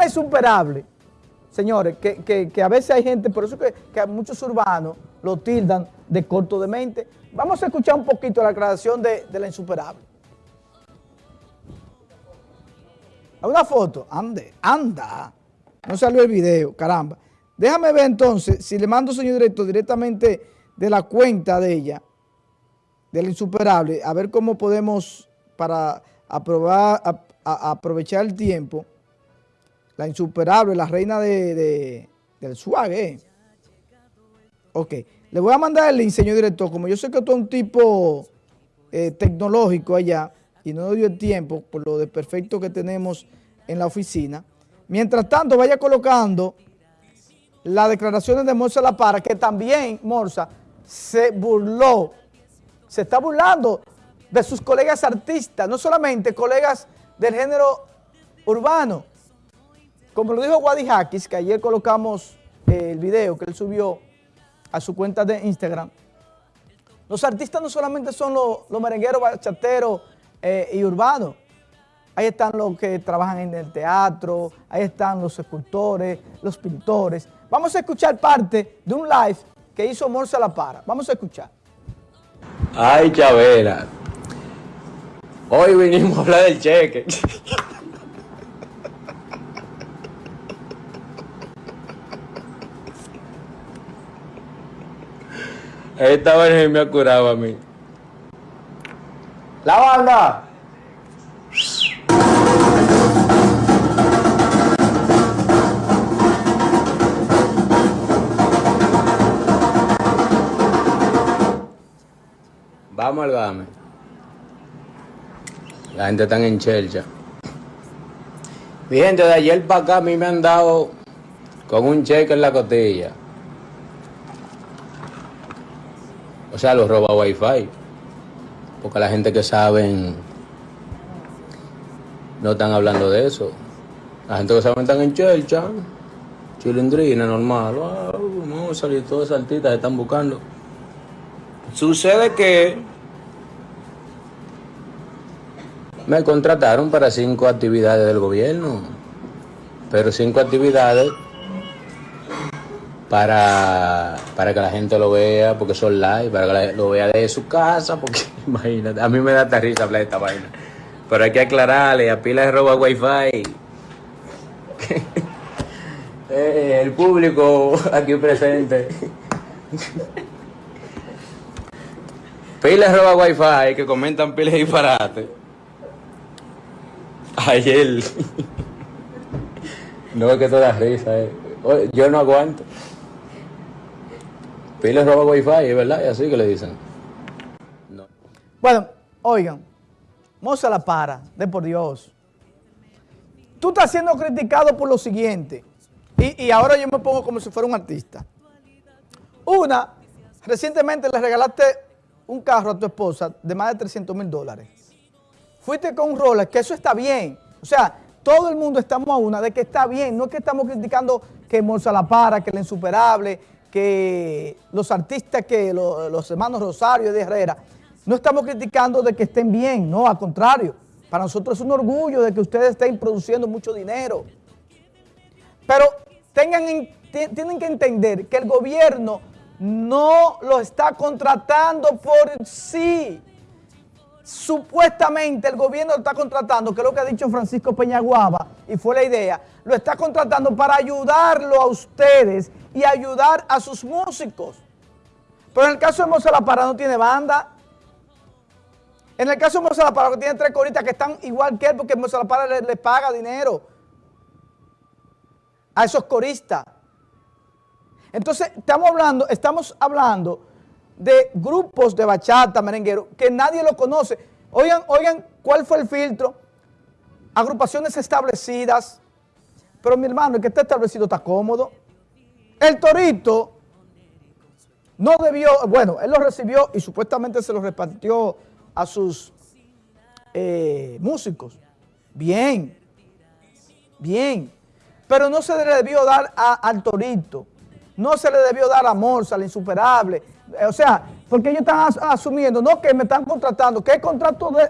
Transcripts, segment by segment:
la insuperable, señores, que, a veces hay gente, por eso que, que muchos urbanos lo tildan de corto de mente. Vamos a escuchar un poquito la aclaración de, la insuperable. Una foto, ande, anda. No salió el video, caramba. Déjame ver entonces, si le mando, señor director, directamente de la cuenta de ella, de la insuperable, a ver cómo podemos, para aprobar, aprovechar el tiempo, la insuperable, la reina de, del swag, ¿eh? Ok, le voy a mandar el link, señor director, como yo sé que tú es un tipo eh, tecnológico allá y no dio el tiempo por lo de perfecto que tenemos en la oficina. Mientras tanto, vaya colocando las declaraciones de Morsa La Para, que también Morsa se burló, se está burlando de sus colegas artistas, no solamente colegas del género urbano. Como lo dijo Wadi Hakis, que ayer colocamos el video que él subió a su cuenta de Instagram. Los artistas no solamente son los, merengueros, bachateros eh, y urbanos. Ahí están los que trabajan en el teatro, ahí están los escultores, los pintores. Vamos a escuchar parte de un live que hizo Morsa La Para. Vamos a escuchar. Ay, Chavela. Hoy vinimos a hablar del cheque. Esta vez me ha curado a mí. ¡La banda! Vamos al game. La gente está en chelcha. Mi gente, de ayer para acá a mí me han dado con un cheque en la costilla. O sea, los roba wifi. Porque la gente que saben no están hablando de eso. La gente que saben están en chelcha, chilindrina, normal. no, salir todas esas altitas están buscando. Sucede que me contrataron para cinco actividades del gobierno, pero cinco actividades para, para que la gente lo vea, porque son live, para que lo vea de su casa, porque imagínate, a mí me da risa hablar de esta vaina. Pero hay que aclararle, a pila de roba wifi. Eh, el público aquí presente. Pila de roba wifi que comentan pilas disparate. Ayer. no es que toda risa, eh. Yo no aguanto. Pile roba wifi, es verdad, y así que le dicen. Bueno, oigan, Moza la para, de por Dios. Tú estás siendo criticado por lo siguiente, y, y ahora yo me pongo como si fuera un artista. Una, recientemente le regalaste un carro a tu esposa de más de 300 mil dólares. Fuiste con un Rolex, que eso está bien. O sea, todo el mundo estamos a una de que está bien. No es que estamos criticando que Moza la para, que la insuperable, que los artistas, que los, hermanos Rosario y de Herrera, no estamos criticando de que estén bien, no, al contrario. Para nosotros es un orgullo de que ustedes estén produciendo mucho dinero. Pero tengan, tienen que entender que el gobierno no lo está contratando por sí. Supuestamente el gobierno lo está contratando, que es lo que ha dicho Francisco Peñaguaba, y fue la idea, lo está contratando para ayudarlo a ustedes y ayudar a sus músicos. Pero en el caso de Moza La Para no tiene banda. En el caso de Moza La Para que tiene tres coristas que están igual que él porque Moza La Para le, paga dinero a esos coristas. Entonces estamos hablando, estamos hablando de grupos de bachata, merenguero, que nadie lo conoce. Oigan, oigan, ¿cuál fue el filtro? Agrupaciones establecidas. Pero mi hermano, el que está establecido está cómodo. El Torito no debió, bueno, él lo recibió y supuestamente se lo repartió a sus eh, músicos. Bien, bien, pero no se le debió dar al Torito, no se le debió dar a Morsa, al insuperable. O sea, porque ellos están asumiendo, no que me están contratando, ¿qué contrato de,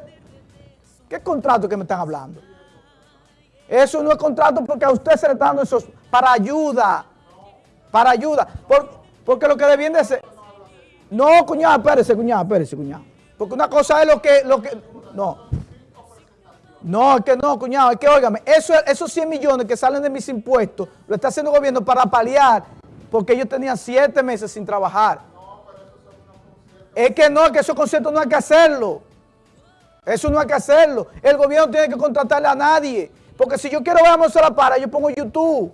qué contrato que me están hablando? Eso no es contrato porque a usted se le está dando eso para ayuda. Para ayuda. porque lo que debiende de ser... No, cuñado, espérese, cuñado, espérese, cuñado. Porque una cosa es lo que... Lo que no. No, es que no, cuñado, es que, óigame, eso, esos 100 millones que salen de mis impuestos, lo está haciendo el gobierno para paliar, porque ellos tenían 7 meses sin trabajar. Es que no, que esos conciertos no hay que hacerlo. Eso no hay que hacerlo. El gobierno tiene que contratarle a nadie. Porque si yo quiero ver a Moisés La Para, yo pongo YouTube.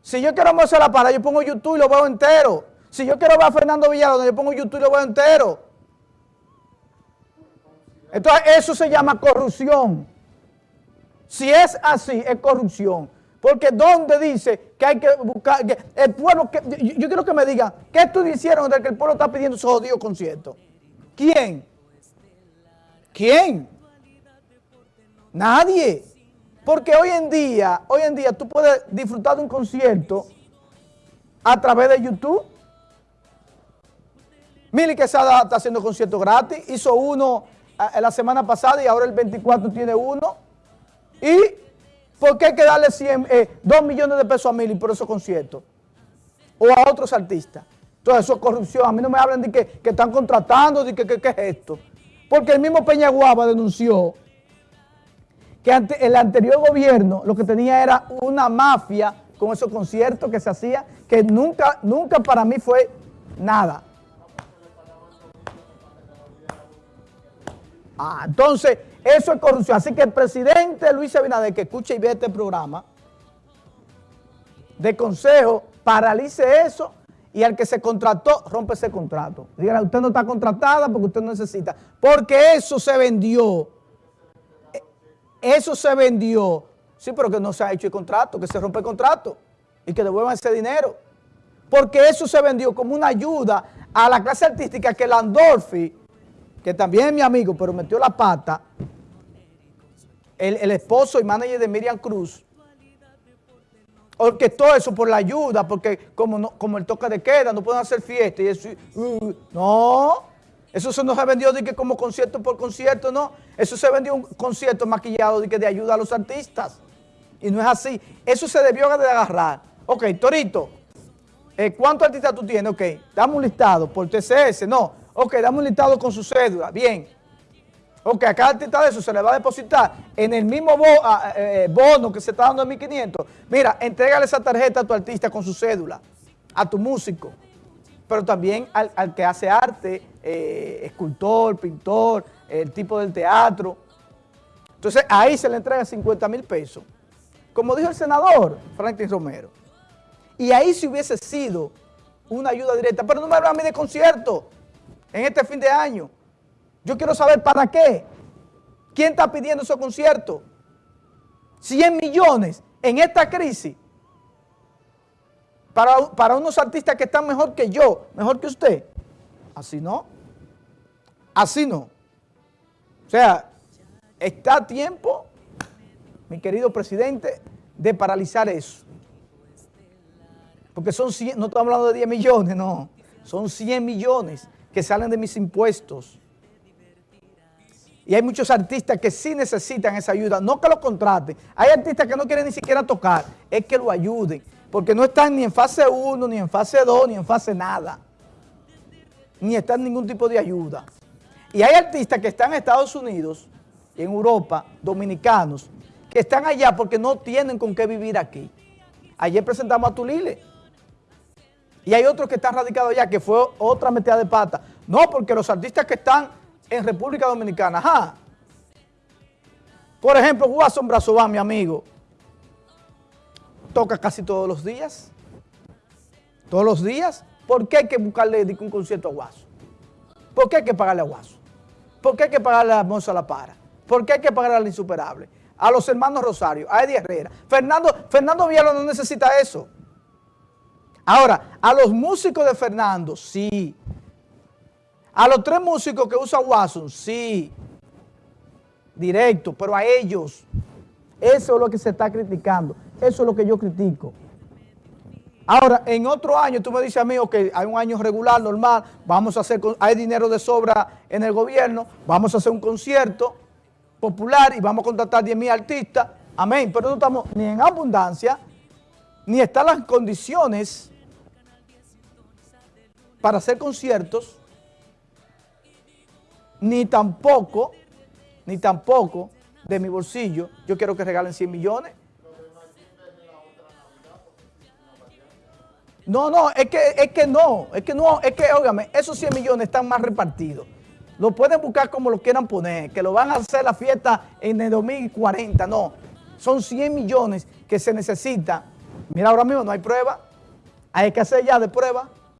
Si yo quiero a Moisés La Para, yo pongo YouTube y lo veo entero. Si yo quiero ver a Fernando Villalona, yo pongo YouTube y lo veo entero. Entonces eso se llama corrupción. Si es así, es corrupción. Porque ¿dónde dice que hay que buscar, que el pueblo, yo, quiero que me digan, ¿qué tú hicieron de que el pueblo está pidiendo esos jodidos conciertos? ¿Quién? ¿Quién? Nadie. Porque hoy en día, hoy en día tú puedes disfrutar de un concierto a través de YouTube. Mili Quesada está haciendo concierto gratis, hizo uno eh, la semana pasada y ahora el 24 tiene uno. ¿Y por qué hay que darle 100, 2 eh, millones de pesos a Mili por esos conciertos? O a otros artistas. Entonces eso es corrupción. A mí no me hablan de que, están contratando, de que, qué es esto. Porque el mismo Peña Guava denunció que el anterior gobierno lo que tenía era una mafia con esos conciertos que se hacía, que nunca, nunca para mí fue nada. Ah, entonces, eso es corrupción. Así que el presidente Luis Abinader, que escuche y ve este programa, de consejo, paralice eso y al que se contrató, rompe ese contrato. Dígale, usted no está contratada porque usted no necesita. Porque eso se vendió. Eso se vendió. Sí, pero que no se ha hecho el contrato, que se rompe el contrato y que devuelvan ese dinero. Porque eso se vendió como una ayuda a la clase artística que Landolfi que también es mi amigo, pero metió la pata, el, esposo y manager de Miriam Cruz, todo eso por la ayuda, porque como, como el toque de queda, no pueden hacer fiesta y eso, uh, no, eso se nos ha vendido de que como concierto por concierto, no, eso se vendió un concierto maquillado de que de ayuda a los artistas, y no es así, eso se debió de agarrar. Ok, Torito, eh, ¿cuántos artistas tú tienes? Ok, dame un listado por TCS, no, Ok, dame un listado con su cédula. Bien. Ok, a cada artista de eso se le va a depositar en el mismo eh, bono que se está dando en 1.500. Mira, entrégale esa tarjeta a tu artista con su cédula, a tu músico, pero también al, que hace arte, eh, escultor, pintor, el tipo del teatro. Entonces, ahí se le entrega 50 mil pesos. Como dijo el senador Franklin Romero. Y ahí si hubiese sido una ayuda directa, pero no me hablan a mí de concierto en este fin de año. Yo quiero saber para qué. ¿Quién está pidiendo esos conciertos? 100 millones en esta crisis. Para, para unos artistas que están mejor que yo, mejor que usted. Así no. Así no. O sea, está a tiempo, mi querido presidente, de paralizar eso. Porque son 100, no estamos hablando de 10 millones, no. Son 100 millones que salen de mis impuestos. Y hay muchos artistas que sí necesitan esa ayuda, no que lo contraten. Hay artistas que no quieren ni siquiera tocar, es que lo ayuden, porque no están ni en fase 1, ni en fase 2, ni en fase nada. Ni están ningún tipo de ayuda. Y hay artistas que están en Estados Unidos, en Europa, dominicanos, que están allá porque no tienen con qué vivir aquí. Ayer presentamos a Tulile, y hay otros que están radicados allá, que fue otra metida de pata. No, porque los artistas que están en República Dominicana, ajá. Por ejemplo, Guasón Brazován, mi amigo, toca casi todos los días. Todos los días. ¿Por qué hay que buscarle un concierto a Guaso? ¿Por qué hay que pagarle a Guaso? ¿Por qué hay que pagarle a Monza La Para? ¿Por qué hay que pagarle al Insuperable? A los hermanos Rosario, a Eddie Herrera. Fernando, Fernando Villalón no necesita eso. Ahora, a los músicos de Fernando, sí. A los tres músicos que usa Watson, sí. Directo, pero a ellos. Eso es lo que se está criticando. Eso es lo que yo critico. Ahora, en otro año, tú me dices a mí, ok, hay un año regular, normal, vamos a hacer, hay dinero de sobra en el gobierno, vamos a hacer un concierto popular y vamos a contratar 10 mil artistas, amén, pero no estamos ni en abundancia, ni están las condiciones para hacer conciertos, ni tampoco, ni tampoco de mi bolsillo, yo quiero que regalen 100 millones. No, no, es que, es que no, es que no, es que, óigame, esos 100 millones están más repartidos. Lo pueden buscar como lo quieran poner, que lo van a hacer la fiesta en el 2040, no. Son 100 millones que se necesita. Mira, ahora mismo no hay prueba, hay que hacer ya de prueba.